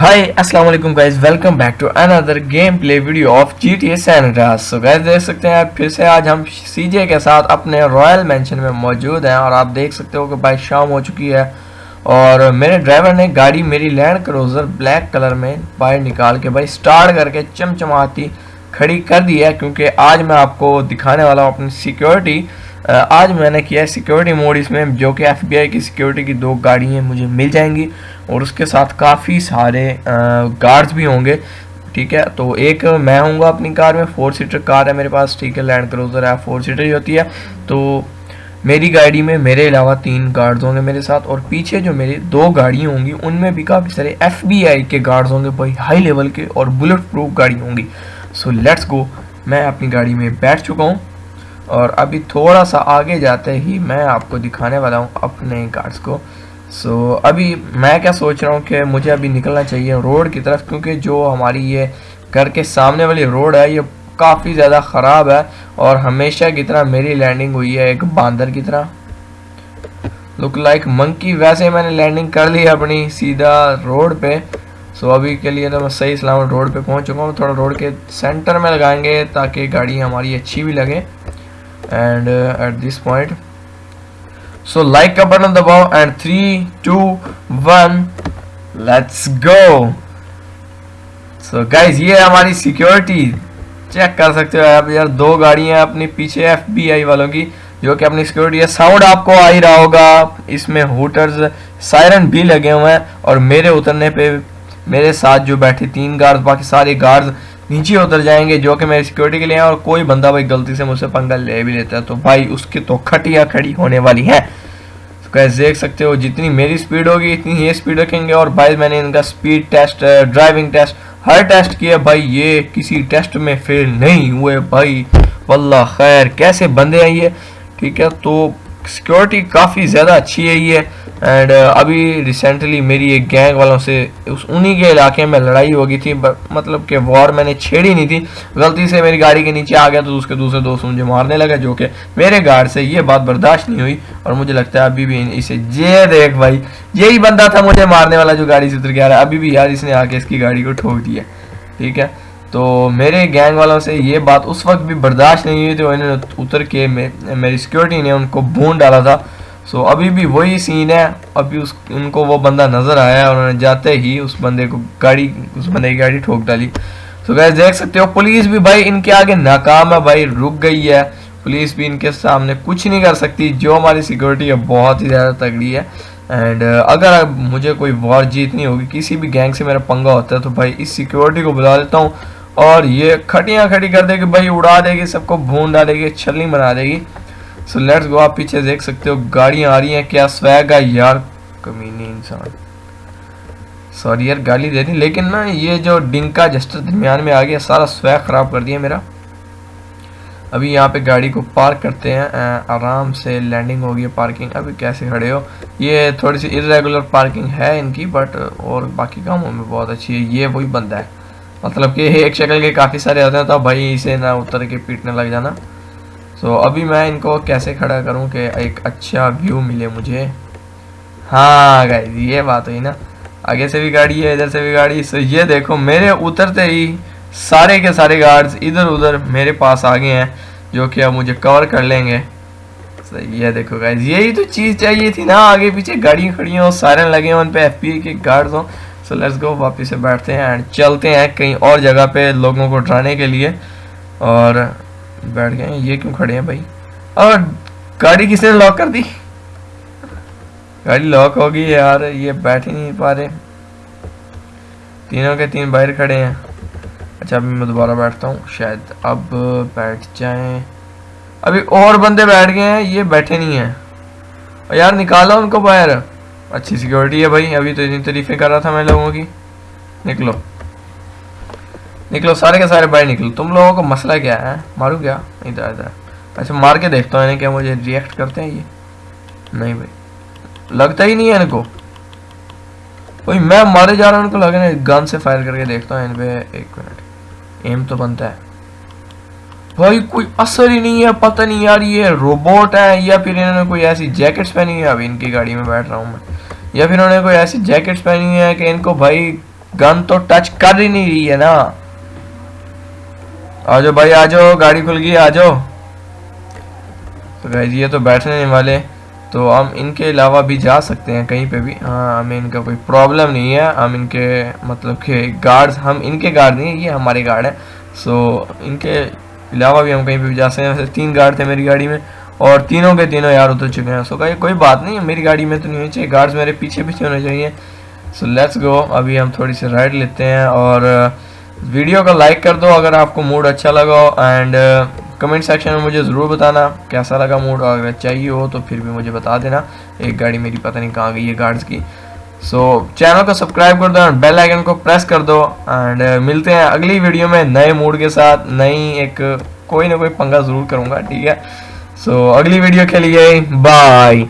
वालेकुम guys welcome back to another game play video of G T S so guys देख सकते हैं फिर से आज हम सीजे के साथ अपने रॉयल मेंशन में मौजूद हैं और आप देख सकते हो कि भाई शाम हो चुकी है और मेरे ड्राइवर ने गाड़ी मेरी लैंड क्रोजर ब्लैक कलर में बाहर निकाल के भाई स्टार्ट करके चमचमाती खड़ी कर दी है क्योंकि आज मैं आपको दिखाने वाला हूँ अपनी सिक्योरिटी आज मैंने किया है सिक्योरिटी मोड इसमें, जो कि एफबीआई की सिक्योरिटी की दो गाड़ियाँ मुझे मिल जाएँगी, और उसके साथ काफ़ी सारे गार्ड्स भी होंगे, ठीक है? तो एक मैं हूँगा अपनी कार में फोर सीटर कार है मेरे पास, ठीक है? लैंड क्रोजर है फोर सीटर ही होती है। तो मेरी गाड़ी में मेरे अलावा तीन गार्ड्स होंगे मेरे साथ, और पीछे जो मेरी दो गाड़ियाँ होंगी, उनमें भी काफ़ी सारे एफबीआई के गार्ड्स होंगे, भाई हाई लेवल के और बुलेट प्रूफ गाड़ी होंगी। सो लेट्स गो मैं अपनी गाड़ी में बैठ चुका हूँ। और अभी थोड़ा सा आगे जाते ही मैं आपको दिखाने वाला हूँ अपने गार्ड्स को। सो so, अभी मैं क्या सोच रहा हूँ कि मुझे अभी निकलना चाहिए रोड की तरफ़ क्योंकि जो हमारी ये घर के सामने वाली रोड है ये काफ़ी ज़्यादा ख़राब है और हमेशा की तरह मेरी लैंडिंग हुई है एक बांदर की तरह। लुक लाइक मंकी वैसे मैंने लैंडिंग कर ली अपनी सीधा रोड पे। सो so, अभी के लिए तो मैं सही सलामत रोड पे पहुँच चुका हूँ। थोड़ा रोड के सेंटर में लगाएँगे ताकि गाड़ी हमारी अच्छी भी लगे। And at this point so like का बटन दबाओ and three two one let's go so guys ये हमारी सिक्योरिटी चेक कर सकते हो आप यार, दो गाड़ियाँ अपनी पीछे एफबीआई वालों की, जो कि अपनी सिक्योरिटी है। साउंड आपको आ ही रहा होगा। इसमें हुटर्स सायरन भी लगे हुए हैं और मेरे उतरने पे मेरे साथ जो बैठे तीन गार्ड्स बाकी सारे गार्ड्स नीचे उतर जाएँगे जो कि मेरी सिक्योरिटी के लिए हैं और कोई बंदा भाई गलती से मुझसे पंगा ले भी लेता है तो भाई उसकी तो खटिया खड़ी होने वाली है। तो कैसे देख सकते हो, जितनी मेरी स्पीड होगी, इतनी ये स्पीड रखेंगे और भाई मैंने इनका स्पीड टेस्ट ड्राइविंग टेस्ट हर टेस्ट किया। भाई ये किसी टेस्ट में फेल नहीं हुए भाई। वल्ला खैर, कैसे बंदे हैं ये? ठीक है तो सिक्योरिटी काफ़ी ज़्यादा अच्छी है ये। एंड uh, अभी रिसेंटली मेरी एक गैंग वालों से उस उन्हीं के इलाके में लड़ाई हो गई थी मतलब कि वॉर मैंने छेड़ी नहीं थी। गलती से मेरी गाड़ी के नीचे आ गया तो उसके दूसरे दोस्त मुझे मारने लगा जो कि मेरे गार्ड से ये बात बर्दाश्त नहीं हुई। और मुझे लगता है अभी भी इसे ये देख भाई यही बंदा था मुझे मारने वाला जो गाड़ी से उतर के आ रहा है। अभी भी यार इसने आके इसकी गाड़ी को ठोक दिया ठीक है? तो मेरे गैंग वालों से ये बात उस वक्त भी बर्दाश्त नहीं हुई तो इन्होंने उतर के मेरी सिक्योरिटी ने उनको भून डाला था। सो so, अभी भी वही सीन है। अभी उस उनको वो बंदा नज़र आया और उन्होंने जाते ही उस बंदे को गाड़ी उस बंदे की गाड़ी ठोक डाली। तो गैस देख सकते हो पुलिस भी भाई इनके आगे नाकाम है भाई रुक गई है। पुलिस भी इनके सामने कुछ नहीं कर सकती जो हमारी सिक्योरिटी है बहुत ही ज़्यादा तगड़ी है। एंड अगर मुझे कोई वॉर जीतनी होगी किसी भी गैंग से मेरा पंगा होता है तो भाई इस सिक्योरिटी को बुला लेता हूँ। और ये खटियाँ खड़ी कर देगी भाई उड़ा देगी सबको भून डालेगी छलनी बना देगी। सो लेट्स गो आप पीछे देख सकते हो, गाड़ियाँ आ रही हैं, क्या स्वैग है? यार, कमीनी इंसान। सॉरी यार, गाली दे दी लेकिन ना ये जो डिंका जस्टर दरमियान में आ गया, सारा स्वैग ख़राब कर दिया मेरा। अभी यहाँ पे गाड़ी को पार्क करते हैं आराम से लैंडिंग हो गई पार्किंग अभी कैसे खड़े हो? ये थोड़ी सी इरेगुलर पार्किंग है इनकी बट और बाकी कामों में बहुत अच्छी है। ये वही बंदा है। मतलब कि एक शक्ल के काफ़ी सारे होते हैं तो भाई इसे ना उतर के पीटने लग जाना। सो so, अभी मैं इनको कैसे खड़ा करूँ कि एक अच्छा व्यू मिले मुझे? हाँ गाइज़ ये बात हुई ना। आगे से भी गाड़ी है इधर से भी गाड़ी। सो ये देखो मेरे उतरते ही सारे के सारे गार्ड्स इधर उधर मेरे पास आ गए हैं जो कि अब मुझे कवर कर लेंगे। सो ये देखो गाइस यही तो चीज़ चाहिए थी ना। आगे पीछे गाड़ियाँ खड़ी हों सारे लगे हों उन पर एफ़ के गार्ड्स हों। सो लेट्स गो वापस से बैठते हैं एंड चलते हैं कहीं और जगह पे लोगों को डराने के लिए। और बैठ गए, ये क्यों खड़े हैं भाई? और गाड़ी किसने लॉक कर दी? गाड़ी लॉक होगी यार, ये बैठ ही नहीं पा रहे। तीनों के तीन बाहर खड़े हैं। अच्छा अभी मैं दोबारा बैठता हूँ। शायद अब बैठ जाएँ। अभी और बंदे बैठ गए हैं, ये बैठे नहीं हैं। और यार, निकालो उनको बाहर। अच्छी सिक्योरिटी है भाई, अभी तो इतनी तारीफें कर रहा था मैं लोगों की। निकलो। निकलो, सारे के सारे बाहर निकलो। तुम लोगों का मसला क्या है? मारू क्या? इधर इधर। अच्छा मार के देखता हूँ क्या मुझे रिएक्ट करते हैं ये। नहीं भाई। लगता ही नहीं है इनको। भाई मैं मारे जा रहा हूँ, इनको लगे ना गन से फायर करके देखता हूँ इन पे एक मिनट एम तो बनता है। भाई, कोई असर ही नहीं है, पता नहीं यार, ये रोबोट है, या फिर इन्होंने कोई ऐसी जैकेट्स पहनी है? अभी इनकी गाड़ी में बैठ रहा हूँ मैं। या फिर उन्होंने कोई ऐसी जैकेट्स पहनी है कि इनको भाई गन तो टच कर ही नहीं रही है ना? आ जाओ भाई आ जाओ गाड़ी खुल गई आ जाओ तो गाइज़ ये तो बैठने नहीं वाले तो हम इनके अलावा भी जा सकते हैं कहीं पे भी। हाँ हमें इनका कोई प्रॉब्लम नहीं है, हम इनके मतलब के गार्ड्स हम इनके गार्ड नहीं ये हमारे गार्ड हैं। सो इनके अलावा भी हम कहीं पे भी जा सकते हैं। तीन गार्ड थे मेरी गाड़ी में, और तीनों के तीनों यार उतर चुके हैं। सो कहीं कोई बात नहीं, मेरी गाड़ी में तो नहीं होनी चाहिए। गार्ड्स मेरे पीछे पीछे होने चाहिए। सो लेट्स गो अभी हम थोड़ी सी राइड लेते हैं, और वीडियो का लाइक कर दो अगर आपको मूड अच्छा लगा हो एंड कमेंट सेक्शन में मुझे ज़रूर बताना कैसा लगा मूड अगर चाहिए हो तो फिर भी मुझे बता देना। एक गाड़ी मेरी पता नहीं कहाँ गई है गार्ड्स की। सो so, चैनल को सब्सक्राइब कर दो एंड बेल आइकन को प्रेस कर दो एंड मिलते हैं अगली वीडियो में नए मूड के साथ। नई एक कोई ना कोई पंगा ज़रूर करूँगा ठीक है? सो so, अगली वीडियो के लिए बाय